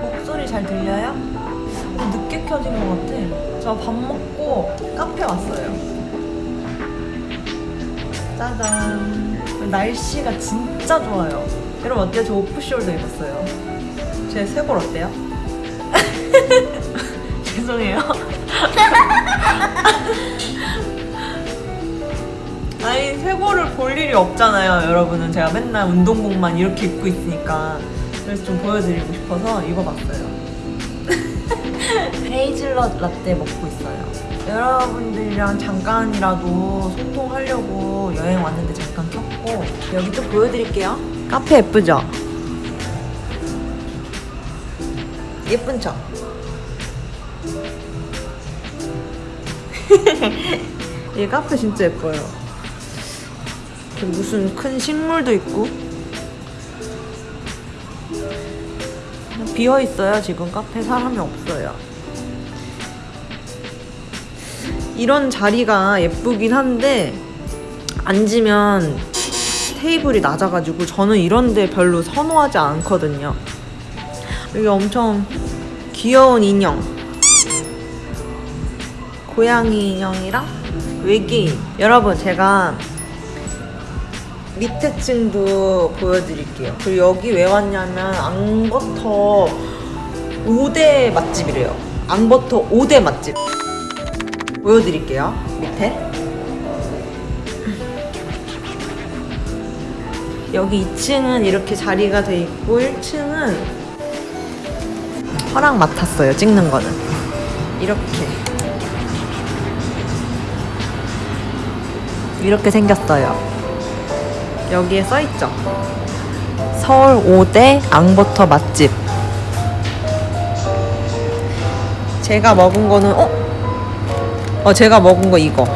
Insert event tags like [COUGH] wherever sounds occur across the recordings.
목소리 잘 들려요? 좀 늦게 켜진 것 같아. 저 밥 먹고 카페 왔어요. 짜잔. 날씨가 진짜 좋아요. 여러분 어때요? 저 오프숄더 입었어요. 제 쇄골 어때요? [LAUGHS] 죄송해요. [LAUGHS] 일이 없잖아요. 여러분은 제가 맨날 운동복만 이렇게 입고 있으니까. 그래서 좀 보여드리고 싶어서 입어봤어요. [LAUGHS] 헤이즐넛 라떼 먹고 있어요. 여러분들이랑 잠깐이라도 소통하려고 여행 왔는데 잠깐 켰고 여기 또 보여드릴게요. 카페 예쁘죠? 예쁜 척. [LAUGHS] 이 카페 진짜 예뻐요 이렇게 무슨 큰 식물도 있고. 비어 있어요. 지금 카페 사람이 없어요. 이런 자리가 예쁘긴 한데 앉으면 테이블이 낮아가지고 저는 이런데 별로 선호하지 않거든요. 여기 엄청 귀여운 인형. 고양이 인형이랑 외계인. 여러분 제가 밑에 층도 보여드릴게요. 그리고 여기 왜 왔냐면 앙버터 5대 맛집이래요. 앙버터 5대 맛집. 보여드릴게요. 밑에. 여기 2층은 이렇게 자리가 돼 있고 1층은 허락 맡았어요 찍는 거는. 이렇게. 이렇게 생겼어요. 여기에 써있죠. 서울 5대 앙버터 맛집. 제가 먹은 거는 어? 어 제가 먹은 거 이거.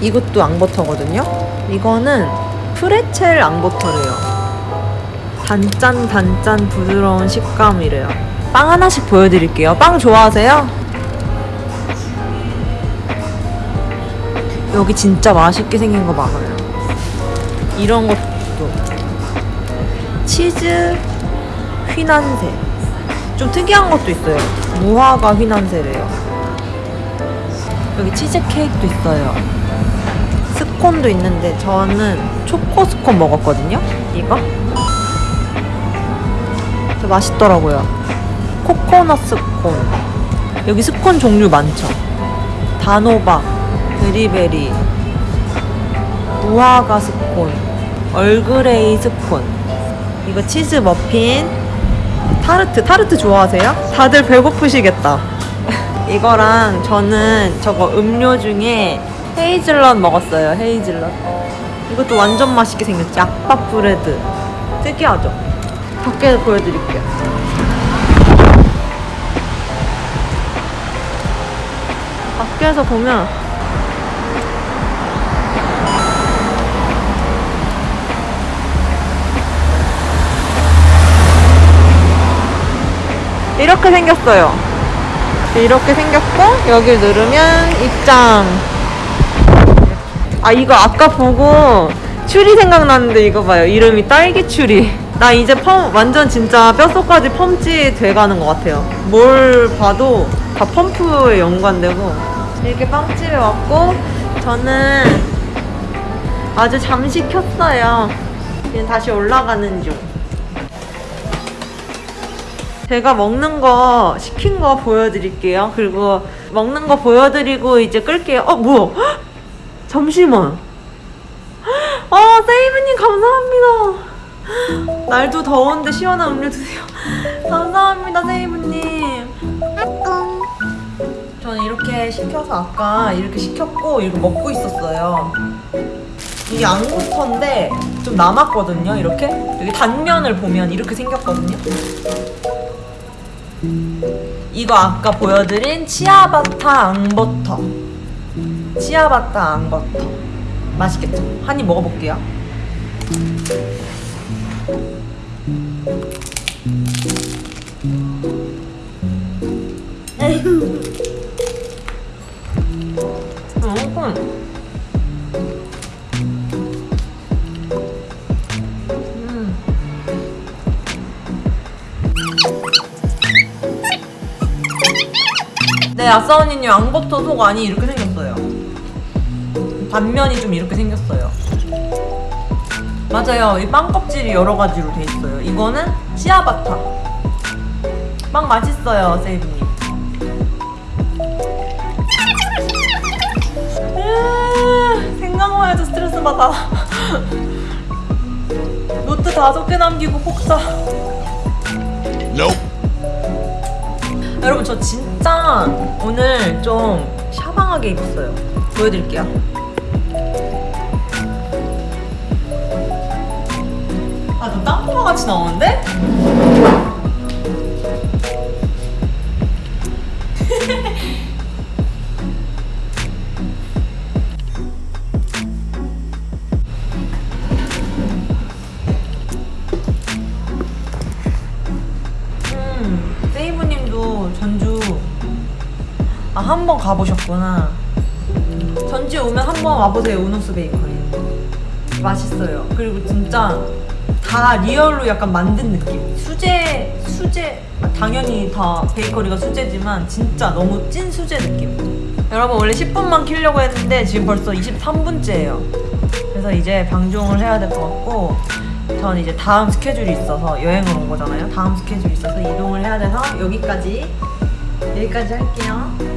이것도 앙버터거든요. 이거는 프레첼 앙버터래요. 단짠 단짠 부드러운 식감이래요. 빵 하나씩 보여드릴게요. 빵 좋아하세요? 여기 진짜 맛있게 생긴 거 많아요. 이런 것도 치즈 휘난새 좀 특이한 것도 있어요. 무화과 휘난새래요. 여기 치즈 케이크도 있어요. 스콘도 있는데 저는 초코 스콘 먹었거든요. 이거 저 맛있더라고요. 코코넛 스콘 여기 스콘 종류 많죠. 단호박 berry berry 무화과 스콘 얼그레이 스콘. 이거 치즈 머핀 타르트 타르트 좋아하세요? 다들 배고프시겠다. [LAUGHS] 이거랑 저는 저거 음료 중에 헤이즐넛 먹었어요 헤이즐넛. 이것도 완전 맛있게 생겼지. 약밥 브레드. 특이하죠? 밖에 보여드릴게요. 밖에서 보면 이렇게 생겼어요. 이렇게 생겼고 여기 누르면 입장. 아 이거 아까 보고 추리 생각났는데 이거 봐요. 이름이 딸기 추리. 나 이제 펌 완전 진짜 뼛속까지 펌치 돼가는 것 같아요. 뭘 봐도 다 펌프에 연관되고. 이렇게 빵집에 왔고 저는 아주 잠시 켰어요. 지금 다시 올라가는 중 제가 먹는 거 시킨 거 보여드릴게요. 그리고 먹는 거 보여드리고 이제 끌게요. 어 뭐야? 헉! [GASPS] 잠시만. 아 [GASPS] 세이브님 감사합니다. [GASPS] 날도 더운데 시원한 음료 드세요. [LAUGHS] 감사합니다 세이브님. 저는 이렇게 시켜서 아까 이렇게 시켰고 이거 먹고 있었어요. 이게 앙버터인데 좀 남았거든요. 이렇게 여기 단면을 보면 이렇게 생겼거든요. 이거 아까 보여드린 치아바타 앙버터. 치아바타 앙버터. 맛있겠죠? 한 입 먹어볼게요. 음, 네, 아싸 언니님 앙버터 속 안이 이렇게 생겼어요. 반면이 좀 이렇게 생겼어요. 맞아요. 이 빵 껍질이 여러 가지로 돼 있어요. 이거는 씨아바타. 빵 맛있어요, 세이브님. 으아, 생각만 해도 스트레스 받아. [LAUGHS] 노트 다섯 개 남기고 폭사. 여러분 저 진짜 오늘 좀 샤방하게 입었어요. 보여드릴게요. 아, 저 땅콩아 같이 나오는데? 한 번 가보셨구나. 전주 오면 한 번 와보세요 우노스 베이커리. 맛있어요. 그리고 진짜 다 real로 약간 만든 느낌. 수제 수제 아, 당연히 다 베이커리가 수제지만 진짜 너무 찐 수제 느낌. 여러분 원래 10분만 키려고 했는데 지금 벌써 23분째예요. 그래서 이제 방종을 해야 될 것 같고 전 이제 다음 스케줄이 있어서 여행을 온 거잖아요. 다음 스케줄이 있어서 이동을 해야 돼서 여기까지 여기까지 할게요.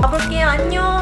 가볼게요. 안녕.